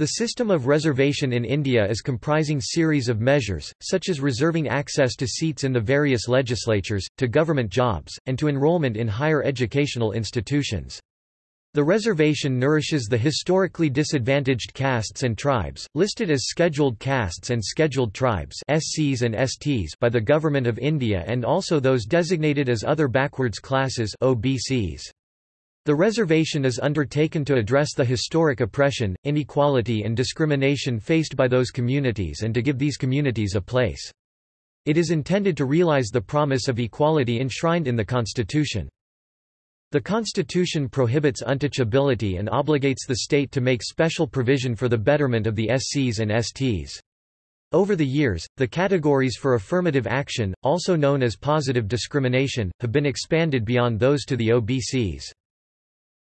The system of reservation in India is comprising series of measures, such as reserving access to seats in the various legislatures, to government jobs, and to enrollment in higher educational institutions. The reservation nourishes the historically disadvantaged castes and tribes, listed as scheduled castes and scheduled tribes SCs and STs by the Government of India and also those designated as other backwards classes OBCs. The reservation is undertaken to address the historic oppression, inequality and discrimination faced by those communities and to give these communities a place. It is intended to realize the promise of equality enshrined in the Constitution. The Constitution prohibits untouchability and obligates the state to make special provision for the betterment of the SCs and STs. Over the years, the categories for affirmative action, also known as positive discrimination, have been expanded beyond those to the OBCs.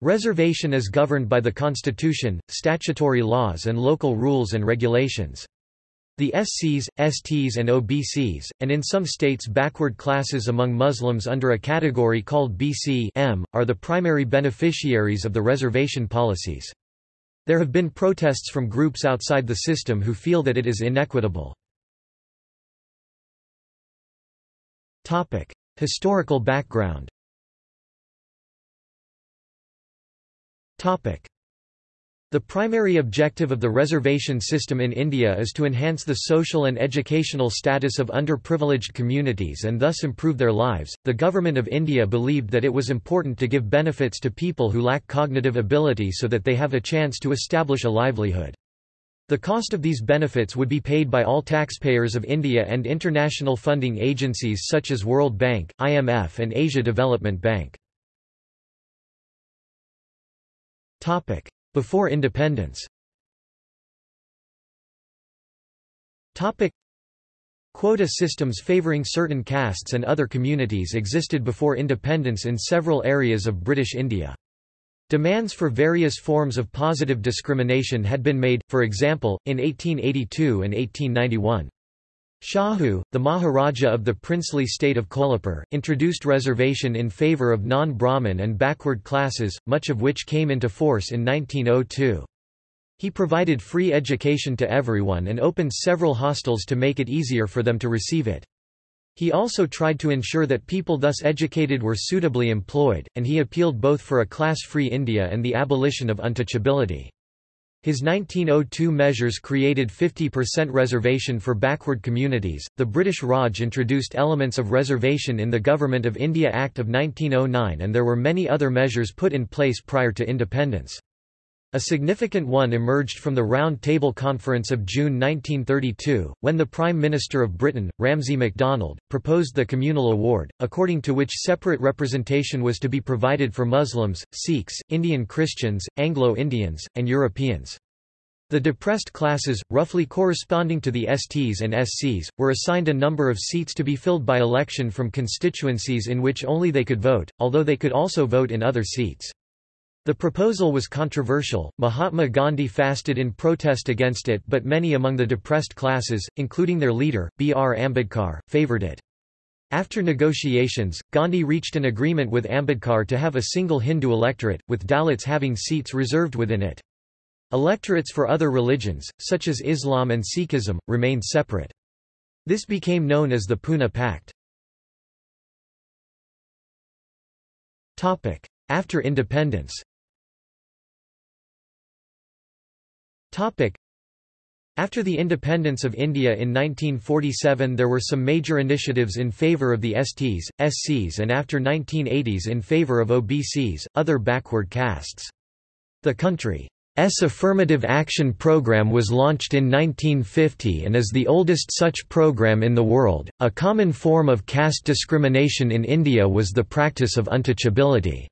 Reservation is governed by the Constitution, statutory laws and local rules and regulations. The SCs, STs and OBCs, and in some states backward classes among Muslims under a category called BC M, are the primary beneficiaries of the reservation policies. There have been protests from groups outside the system who feel that it is inequitable. Historical background The primary objective of the reservation system in India is to enhance the social and educational status of underprivileged communities and thus improve their lives. The Government of India believed that it was important to give benefits to people who lack cognitive ability so that they have a chance to establish a livelihood. The cost of these benefits would be paid by all taxpayers of India and international funding agencies such as World Bank, IMF and Asia Development Bank. Topic: Before independence. Topic: Quota systems favoring certain castes and other communities existed before independence in several areas of British India. Demands for various forms of positive discrimination had been made, for example, in 1882 and 1891. Shahu, the Maharaja of the princely state of Kolhapur, introduced reservation in favour of non-Brahmin and backward classes, much of which came into force in 1902. He provided free education to everyone and opened several hostels to make it easier for them to receive it. He also tried to ensure that people thus educated were suitably employed, and he appealed both for a class-free India and the abolition of untouchability. His 1902 measures created 50% reservation for backward communities. The British Raj introduced elements of reservation in the Government of India Act of 1909 and there were many other measures put in place prior to independence. A significant one emerged from the Round Table Conference of June 1932, when the Prime Minister of Britain, Ramsay MacDonald, proposed the Communal Award, according to which separate representation was to be provided for Muslims, Sikhs, Indian Christians, Anglo-Indians, and Europeans. The depressed classes, roughly corresponding to the STs and SCs, were assigned a number of seats to be filled by election from constituencies in which only they could vote, although they could also vote in other seats. The proposal was controversial, Mahatma Gandhi fasted in protest against it but many among the depressed classes, including their leader, B. R. Ambedkar, favoured it. After negotiations, Gandhi reached an agreement with Ambedkar to have a single Hindu electorate, with Dalits having seats reserved within it. Electorates for other religions, such as Islam and Sikhism, remained separate. This became known as the Poona Pact. After independence After the independence of India in 1947 there were some major initiatives in favour of the STs, SCs and after 1980s in favour of OBCs, other backward castes. The country's Affirmative Action Program was launched in 1950 and is the oldest such program in the world. A common form of caste discrimination in India was the practice of untouchability.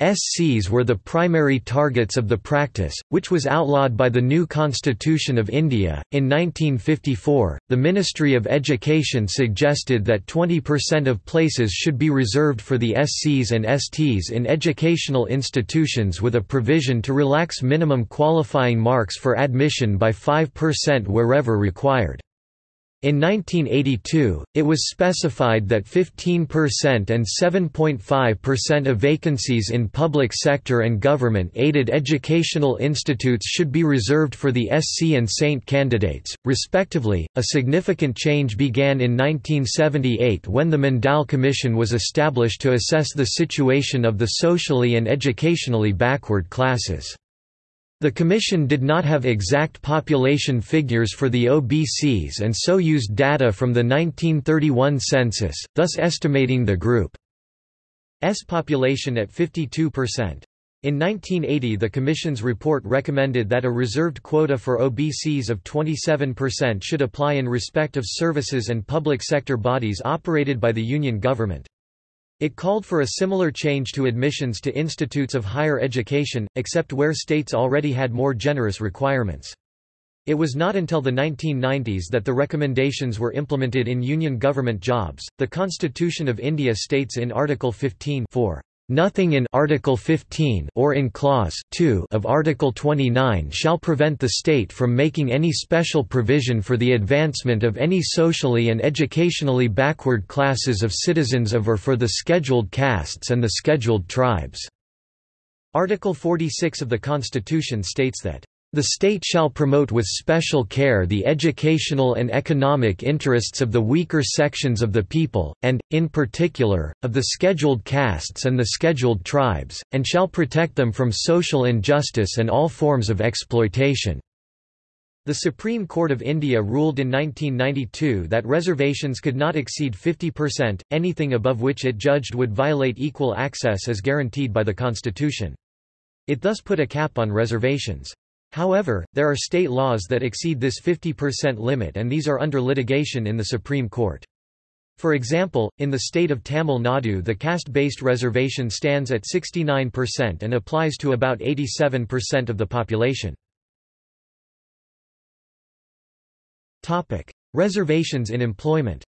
SCs were the primary targets of the practice, which was outlawed by the new Constitution of India. In 1954, the Ministry of Education suggested that 20% of places should be reserved for the SCs and STs in educational institutions with a provision to relax minimum qualifying marks for admission by 5% wherever required. In 1982, it was specified that 15% and 7.5% of vacancies in public sector and government-aided educational institutes should be reserved for the SC and Saint candidates, respectively. A significant change began in 1978 when the Mandal Commission was established to assess the situation of the socially and educationally backward classes. The Commission did not have exact population figures for the OBCs and so used data from the 1931 census, thus estimating the group's population at 52%. In 1980 the Commission's report recommended that a reserved quota for OBCs of 27% should apply in respect of services and public sector bodies operated by the Union government. It called for a similar change to admissions to institutes of higher education, except where states already had more generous requirements. It was not until the 1990s that the recommendations were implemented in union government jobs. The Constitution of India states in Article 15 4 Nothing in Article 15 or in Clause 2 of Article 29 shall prevent the state from making any special provision for the advancement of any socially and educationally backward classes of citizens of or for the scheduled castes and the scheduled tribes. Article 46 of the Constitution states that the state shall promote with special care the educational and economic interests of the weaker sections of the people, and, in particular, of the scheduled castes and the scheduled tribes, and shall protect them from social injustice and all forms of exploitation." The Supreme Court of India ruled in 1992 that reservations could not exceed 50%, anything above which it judged would violate equal access as guaranteed by the Constitution. It thus put a cap on reservations. However, there are state laws that exceed this 50% limit and these are under litigation in the Supreme Court. For example, in the state of Tamil Nadu the caste-based reservation stands at 69% and applies to about 87% of the population. Reservations in employment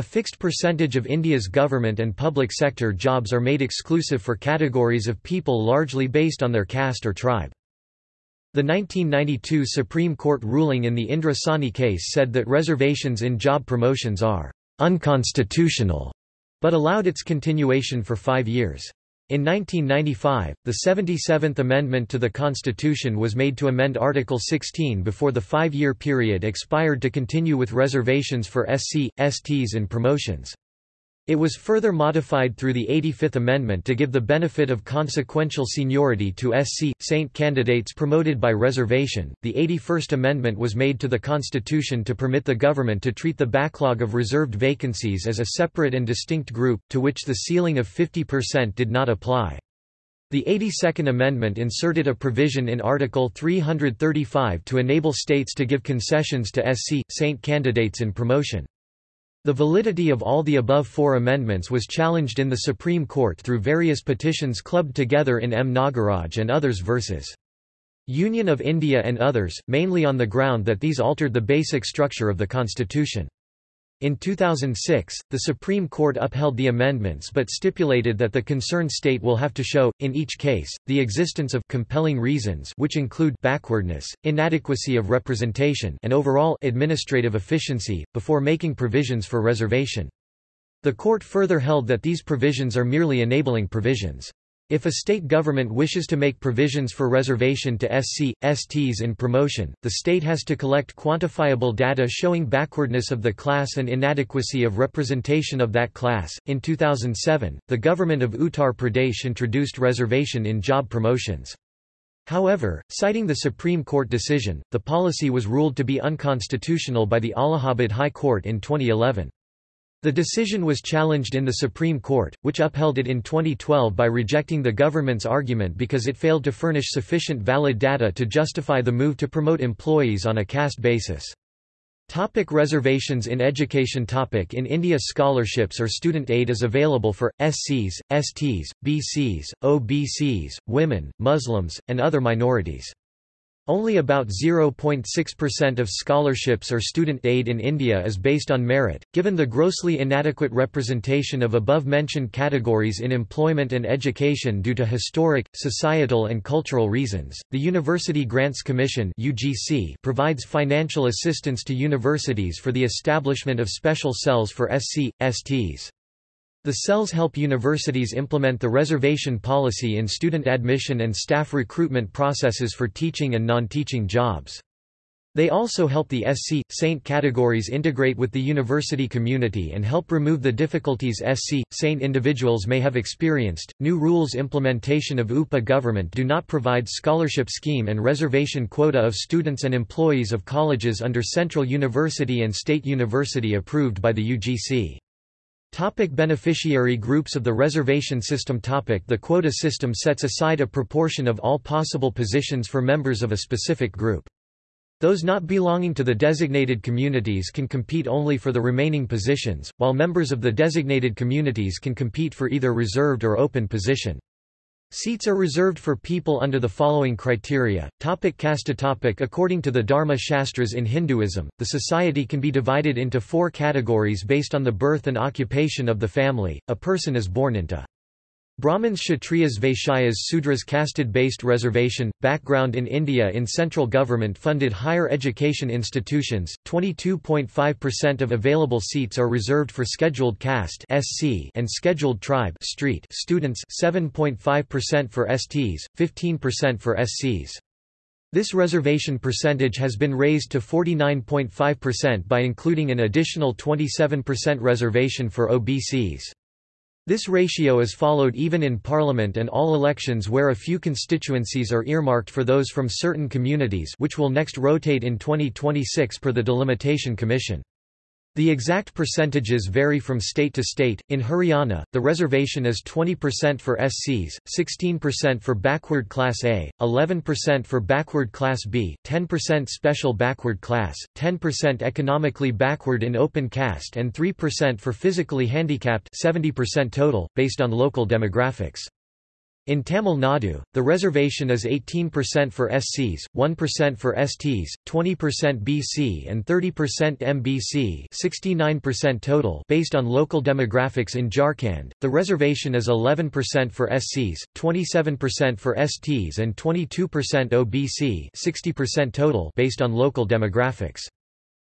a fixed percentage of India's government and public sector jobs are made exclusive for categories of people largely based on their caste or tribe. The 1992 Supreme Court ruling in the Indra Sawhney case said that reservations in job promotions are unconstitutional, but allowed its continuation for five years. In 1995, the 77th Amendment to the Constitution was made to amend Article 16 before the five-year period expired to continue with reservations for SC, STs and promotions. It was further modified through the 85th Amendment to give the benefit of consequential seniority to SC, Saint candidates promoted by reservation. The 81st Amendment was made to the Constitution to permit the government to treat the backlog of reserved vacancies as a separate and distinct group, to which the ceiling of 50% did not apply. The 82nd Amendment inserted a provision in Article 335 to enable states to give concessions to SC, Saint candidates in promotion. The validity of all the above four amendments was challenged in the Supreme Court through various petitions clubbed together in M. Nagaraj and others versus Union of India and others, mainly on the ground that these altered the basic structure of the constitution. In 2006, the Supreme Court upheld the amendments but stipulated that the concerned state will have to show, in each case, the existence of compelling reasons which include backwardness, inadequacy of representation and overall administrative efficiency, before making provisions for reservation. The court further held that these provisions are merely enabling provisions. If a state government wishes to make provisions for reservation to SC, STs in promotion, the state has to collect quantifiable data showing backwardness of the class and inadequacy of representation of that class. In 2007, the government of Uttar Pradesh introduced reservation in job promotions. However, citing the Supreme Court decision, the policy was ruled to be unconstitutional by the Allahabad High Court in 2011. The decision was challenged in the Supreme Court, which upheld it in 2012 by rejecting the government's argument because it failed to furnish sufficient valid data to justify the move to promote employees on a caste basis. Topic reservations in education topic In India scholarships or student aid is available for, SCs, STs, BCs, OBCs, women, Muslims, and other minorities. Only about 0.6% of scholarships or student aid in India is based on merit. Given the grossly inadequate representation of above-mentioned categories in employment and education due to historic, societal and cultural reasons, the University Grants Commission provides financial assistance to universities for the establishment of special cells for SC, STs. The cells help universities implement the reservation policy in student admission and staff recruitment processes for teaching and non-teaching jobs. They also help the SC, Saint categories integrate with the university community and help remove the difficulties SC, Saint individuals may have experienced. New rules implementation of UPA government do not provide scholarship scheme and reservation quota of students and employees of colleges under Central University and State University approved by the UGC. Topic beneficiary groups of the reservation system topic The quota system sets aside a proportion of all possible positions for members of a specific group. Those not belonging to the designated communities can compete only for the remaining positions, while members of the designated communities can compete for either reserved or open position. Seats are reserved for people under the following criteria. Topic caste topic According to the Dharma Shastras in Hinduism, the society can be divided into four categories based on the birth and occupation of the family. A person is born into Brahmins Kshatriyas Vaishyas Sudras caste-based reservation, background in India in central government-funded higher education institutions, 22.5% of available seats are reserved for scheduled caste and scheduled tribe students 7.5% for STs, 15% for SCs. This reservation percentage has been raised to 49.5% by including an additional 27% reservation for OBCs. This ratio is followed even in Parliament and all elections where a few constituencies are earmarked for those from certain communities which will next rotate in 2026 per the Delimitation Commission. The exact percentages vary from state to state. In Haryana, the reservation is 20% for SCs, 16% for backward class A, 11% for backward class B, 10% special backward class, 10% economically backward in open caste and 3% for physically handicapped 70% total, based on local demographics. In Tamil Nadu, the reservation is 18% for SCs, 1% for STs, 20% BC and 30% MBC 69% total based on local demographics in Jharkhand, the reservation is 11% for SCs, 27% for STs and 22% OBC 60% total based on local demographics.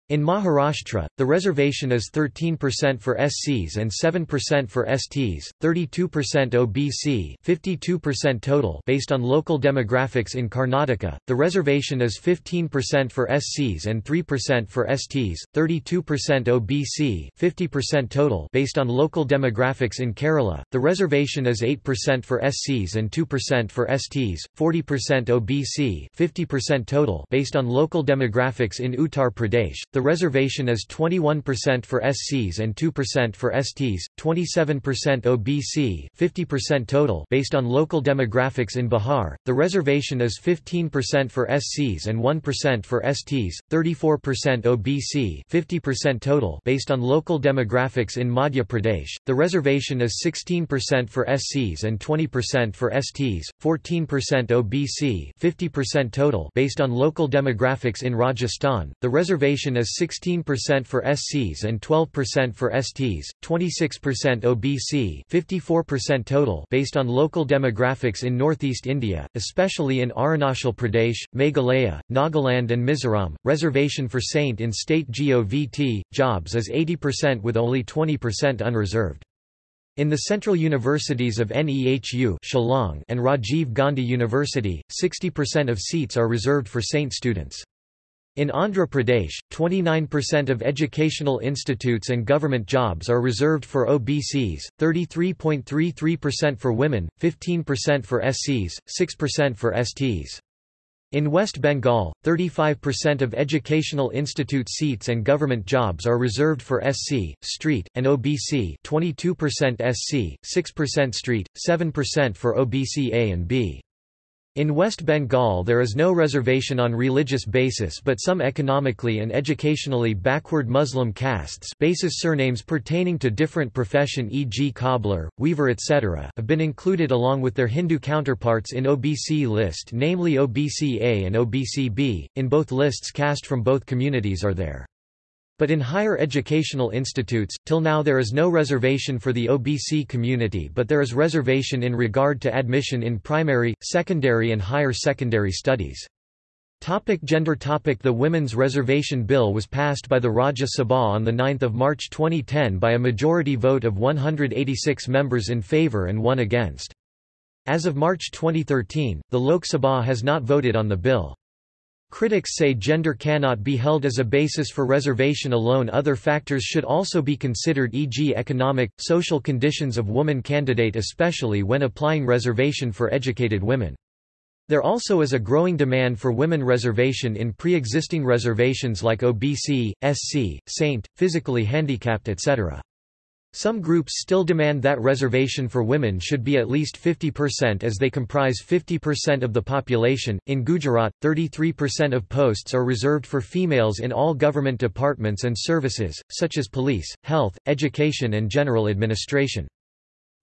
In Maharashtra, the reservation is 13% for SCs and 7% for STs, 32% OBC, 52% total based on local demographics in Karnataka. The reservation is 15% for SCs and 3% for STs, 32% OBC, 50% total based on local demographics in Kerala. The reservation is 8% for SCs and 2% for STs, 40% OBC, 50% total based on local demographics in Uttar Pradesh. The reservation is 21% for SCs and 2% for STs, 27% OBC, 50% total based on local demographics in Bihar. The reservation is 15% for SCs and 1% for STs, 34% OBC, 50% total based on local demographics in Madhya Pradesh. The reservation is 16% for SCs and 20% for STs, 14% OBC, 50% total based on local demographics in Rajasthan. The reservation is 16% for SCs and 12% for STs, 26% OBC 54% total based on local demographics in northeast India, especially in Arunachal Pradesh, Meghalaya, Nagaland and Mizoram. Reservation for Saint in state GOVT, jobs is 80% with only 20% unreserved. In the central universities of NEHU Shillong and Rajiv Gandhi University, 60% of seats are reserved for Saint students. In Andhra Pradesh, 29% of educational institutes and government jobs are reserved for OBCs, 33.33% for women, 15% for SCs, 6% for STs. In West Bengal, 35% of educational institute seats and government jobs are reserved for SC, street, and OBC 22% SC, 6% street, 7% for OBC A and B. In West Bengal there is no reservation on religious basis but some economically and educationally backward Muslim castes basis surnames pertaining to different profession e.g. cobbler, weaver etc. have been included along with their Hindu counterparts in OBC list namely OBC A and OBC B. In both lists caste from both communities are there. But in higher educational institutes, till now there is no reservation for the OBC community but there is reservation in regard to admission in primary, secondary and higher secondary studies. Topic gender topic The Women's Reservation Bill was passed by the Rajya Sabha on 9 March 2010 by a majority vote of 186 members in favour and one against. As of March 2013, the Lok Sabha has not voted on the bill. Critics say gender cannot be held as a basis for reservation alone other factors should also be considered e.g. economic, social conditions of woman candidate especially when applying reservation for educated women. There also is a growing demand for women reservation in pre-existing reservations like OBC, SC, Saint, physically handicapped etc. Some groups still demand that reservation for women should be at least 50% as they comprise 50% of the population. In Gujarat, 33% of posts are reserved for females in all government departments and services, such as police, health, education, and general administration.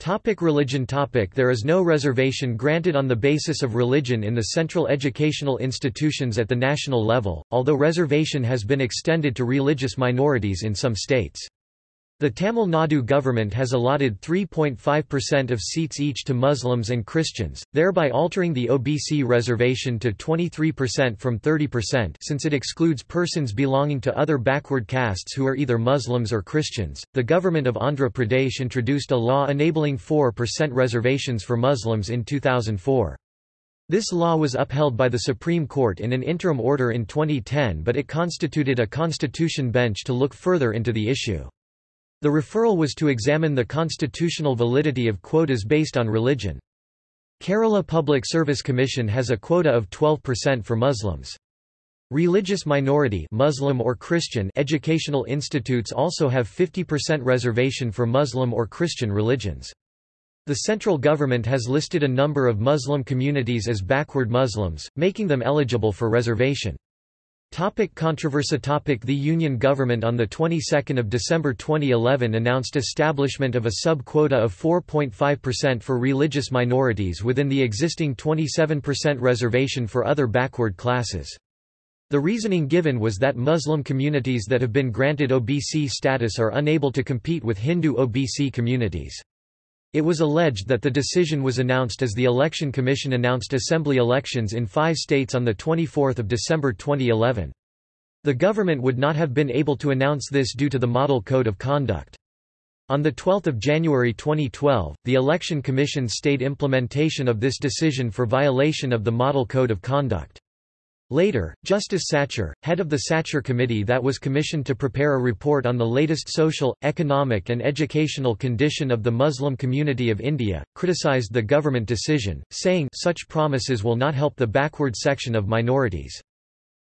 Topic religion topic There is no reservation granted on the basis of religion in the central educational institutions at the national level, although reservation has been extended to religious minorities in some states. The Tamil Nadu government has allotted 3.5% of seats each to Muslims and Christians, thereby altering the OBC reservation to 23% from 30% since it excludes persons belonging to other backward castes who are either Muslims or Christians. The government of Andhra Pradesh introduced a law enabling 4% reservations for Muslims in 2004. This law was upheld by the Supreme Court in an interim order in 2010 but it constituted a constitution bench to look further into the issue. The referral was to examine the constitutional validity of quotas based on religion. Kerala Public Service Commission has a quota of 12% for Muslims. Religious minority Muslim or Christian educational institutes also have 50% reservation for Muslim or Christian religions. The central government has listed a number of Muslim communities as backward Muslims, making them eligible for reservation. Topic controversy topic The Union government on the 22nd of December 2011 announced establishment of a sub-quota of 4.5% for religious minorities within the existing 27% reservation for other backward classes. The reasoning given was that Muslim communities that have been granted OBC status are unable to compete with Hindu OBC communities. It was alleged that the decision was announced as the Election Commission announced assembly elections in five states on 24 December 2011. The government would not have been able to announce this due to the Model Code of Conduct. On 12 January 2012, the Election Commission stayed implementation of this decision for violation of the Model Code of Conduct. Later, Justice Sachar, head of the Sachar Committee that was commissioned to prepare a report on the latest social, economic and educational condition of the Muslim community of India, criticized the government decision, saying such promises will not help the backward section of minorities.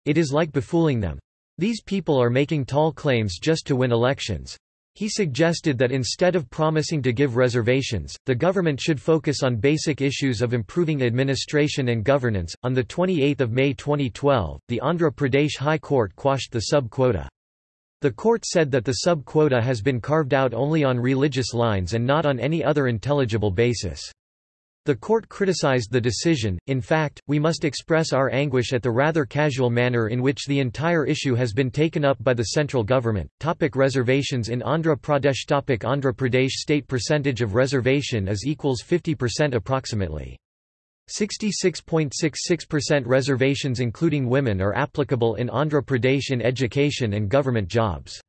It is like befooling them. These people are making tall claims just to win elections. He suggested that instead of promising to give reservations, the government should focus on basic issues of improving administration and governance. On the 28th of May 2012, the Andhra Pradesh High Court quashed the sub-quota. The court said that the sub-quota has been carved out only on religious lines and not on any other intelligible basis. The court criticized the decision, in fact, we must express our anguish at the rather casual manner in which the entire issue has been taken up by the central government. Topic reservations in Andhra Pradesh Topic Andhra Pradesh state percentage of reservation is equals 50% approximately. 66.66% reservations including women are applicable in Andhra Pradesh in education and government jobs.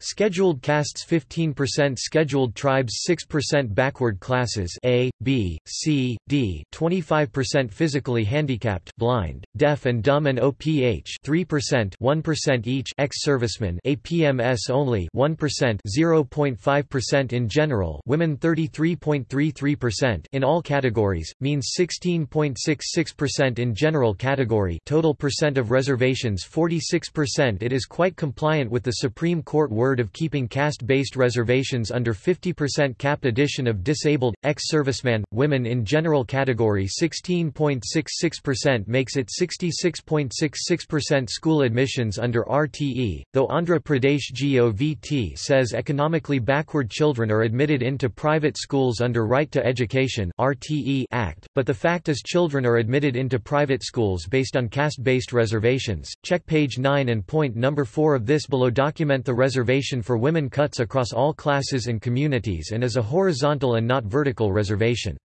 Scheduled castes 15% Scheduled tribes 6% Backward classes A, B, C, D 25% Physically handicapped blind, deaf and dumb and OPH 3% 1% each ex-servicemen APMS only 1% 0.5% in general women 33.33% in all categories, means 16.66% in general category total percent of reservations 46% It is quite compliant with the Supreme Court word of keeping caste-based reservations under 50% capped addition of disabled, ex-serviceman, women in general category 16.66% makes it 66.66% school admissions under RTE, though Andhra Pradesh GOVT says economically backward children are admitted into private schools under Right to Education RTE Act, but the fact is children are admitted into private schools based on caste-based reservations. Check page 9 and point number 4 of this below document the reservation for women cuts across all classes and communities and is a horizontal and not vertical reservation.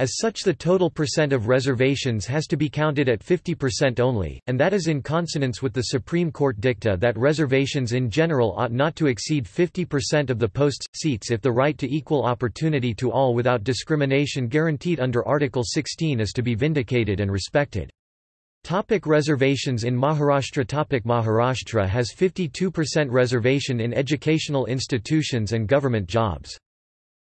As such the total percent of reservations has to be counted at 50% only, and that is in consonance with the Supreme Court dicta that reservations in general ought not to exceed 50% of the posts, seats if the right to equal opportunity to all without discrimination guaranteed under Article 16 is to be vindicated and respected. Topic reservations in Maharashtra Topic Maharashtra has 52% reservation in educational institutions and government jobs.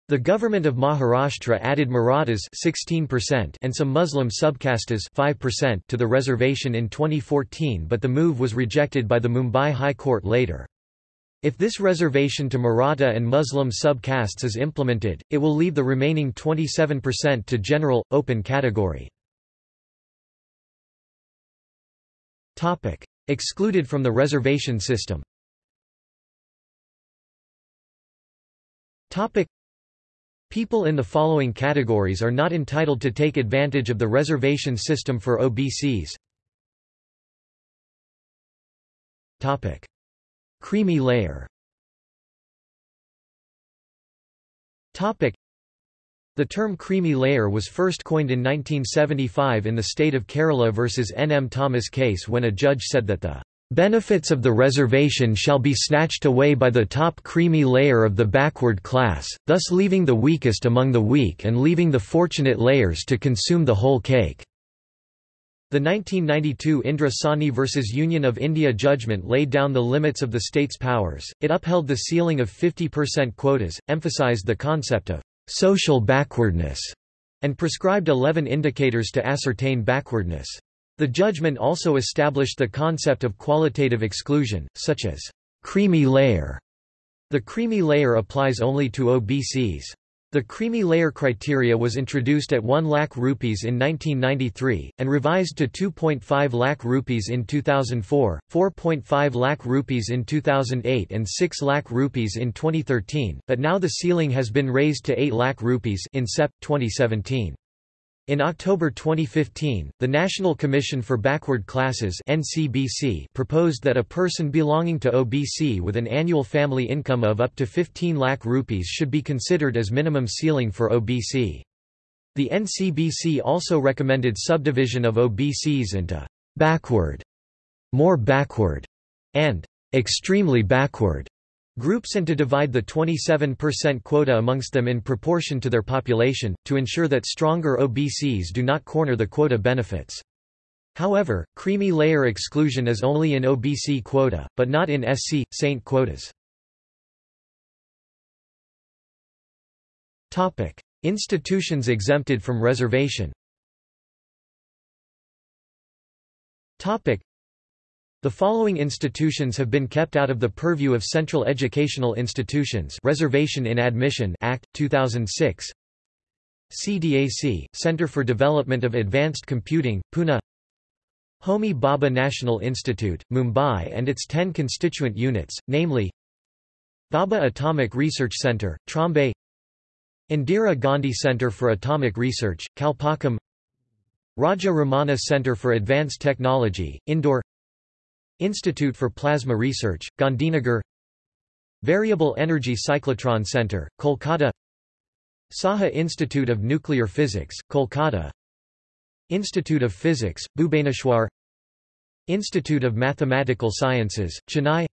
The government of Maharashtra added Marathas 16% and some Muslim subcastes 5% to the reservation in 2014 but the move was rejected by the Mumbai High Court later. If this reservation to Maratha and Muslim subcastes is implemented, it will leave the remaining 27% to general, open category. Topic. Excluded from the reservation system Topic. People in the following categories are not entitled to take advantage of the reservation system for OBCs. Topic. Creamy layer Topic. The term creamy layer was first coined in 1975 in the state of Kerala versus N. M. Thomas case when a judge said that the benefits of the reservation shall be snatched away by the top creamy layer of the backward class, thus leaving the weakest among the weak and leaving the fortunate layers to consume the whole cake. The 1992 Indra Sawhney v. Union of India judgment laid down the limits of the state's powers, it upheld the ceiling of 50% quotas, emphasized the concept of social backwardness, and prescribed 11 indicators to ascertain backwardness. The judgment also established the concept of qualitative exclusion, such as creamy layer. The creamy layer applies only to OBCs. The creamy layer criteria was introduced at 1 lakh rupees in 1993, and revised to 2.5 lakh rupees in 2004, 4.5 lakh rupees in 2008 and 6 lakh rupees in 2013, but now the ceiling has been raised to 8 lakh rupees in SEP, 2017. In October 2015, the National Commission for Backward Classes (NCBC) proposed that a person belonging to OBC with an annual family income of up to 15 lakh rupees should be considered as minimum ceiling for OBC. The NCBC also recommended subdivision of OBCs into backward, more backward, and extremely backward groups and to divide the 27% quota amongst them in proportion to their population, to ensure that stronger OBCs do not corner the quota benefits. However, creamy layer exclusion is only in OBC quota, but not in SC, Saint quotas. Institutions exempted from reservation the following institutions have been kept out of the purview of Central Educational Institutions Reservation in Admission Act, 2006 CDAC, Center for Development of Advanced Computing, Pune Homi Bhabha National Institute, Mumbai and its 10 constituent units, namely Bhabha Atomic Research Center, Trombay Indira Gandhi Center for Atomic Research, Kalpakkam Raja Ramanna Center for Advanced Technology, Indore Institute for Plasma Research, Gandhinagar. Variable Energy Cyclotron Center, Kolkata. Saha Institute of Nuclear Physics, Kolkata. Institute of Physics, Bhubaneswar. Institute of Mathematical Sciences, Chennai.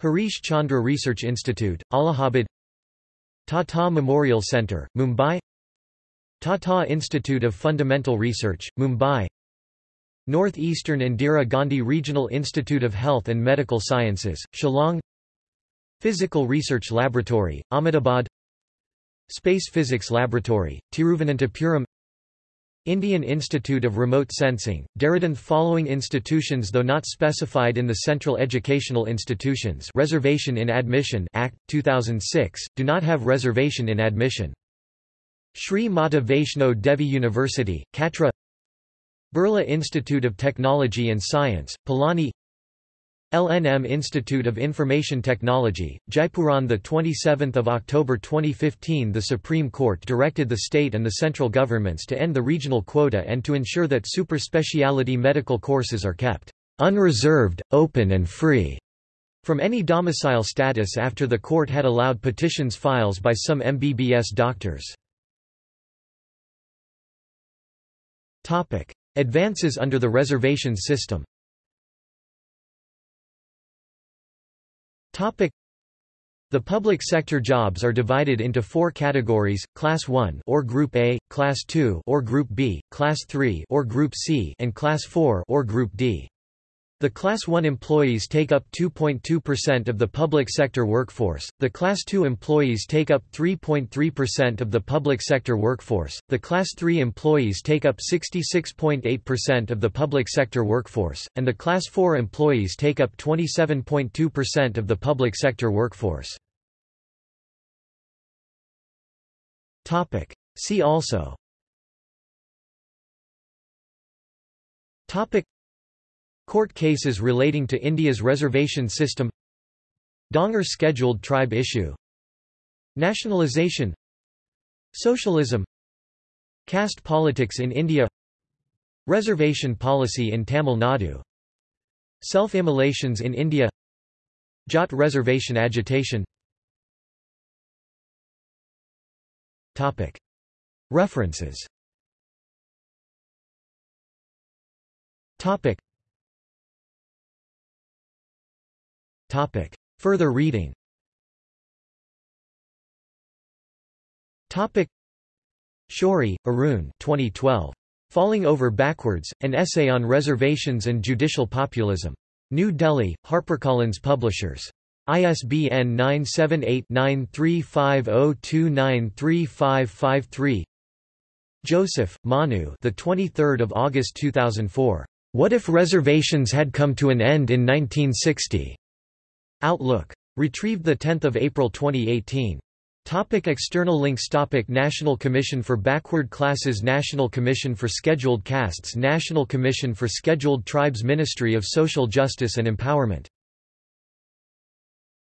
Harish Chandra Research Institute, Allahabad. Tata Memorial Center, Mumbai. Tata Institute of Fundamental Research, Mumbai Northeastern Indira Gandhi Regional Institute of Health and Medical Sciences, Shillong. Physical Research Laboratory, Ahmedabad. Space Physics Laboratory, Tiruvananthapuram. Indian Institute of Remote Sensing, Dehradun Following institutions though not specified in the Central Educational Institutions Reservation in Admission Act, 2006, do not have reservation in admission. Sri Mata Vaishno Devi University, Katra Birla Institute of Technology and Science, Pilani LNM Institute of Information Technology, Jaipur on 27 October 2015 the Supreme Court directed the state and the central governments to end the regional quota and to ensure that super-speciality medical courses are kept unreserved, open and free from any domicile status after the court had allowed petitions files by some MBBS doctors. Advances under the reservation system the public sector jobs are divided into four categories: Class 1 or Group A, Class 2 or Group B, Class 3 or Group C, and Class 4 or Group D. The Class 1 employees take up 2.2% of the public sector workforce, the Class 2 employees take up 3.3% of the public sector workforce, the Class 3 employees take up 66.8% of the public sector workforce, and the Class 4 employees take up 27.2% of the public sector workforce. See also Court cases relating to India's reservation system Dhangar scheduled tribe issue Nationalisation Socialism Caste politics in India Reservation policy in Tamil Nadu Self-immolations in India Jat reservation agitation Topic. References Topic. Further reading Topic. Shourie, Arun 2012. Falling Over Backwards, An Essay on Reservations and Judicial Populism. New Delhi, HarperCollins Publishers. ISBN 978-9350293553 Joseph, Manu the 23rd of August 2004. What if reservations had come to an end in 1960? Outlook. Retrieved 10 April 2018. Topic external links. Topic National Commission for Backward Classes. National Commission for Scheduled Castes. National Commission for Scheduled Tribes. Ministry of Social Justice and Empowerment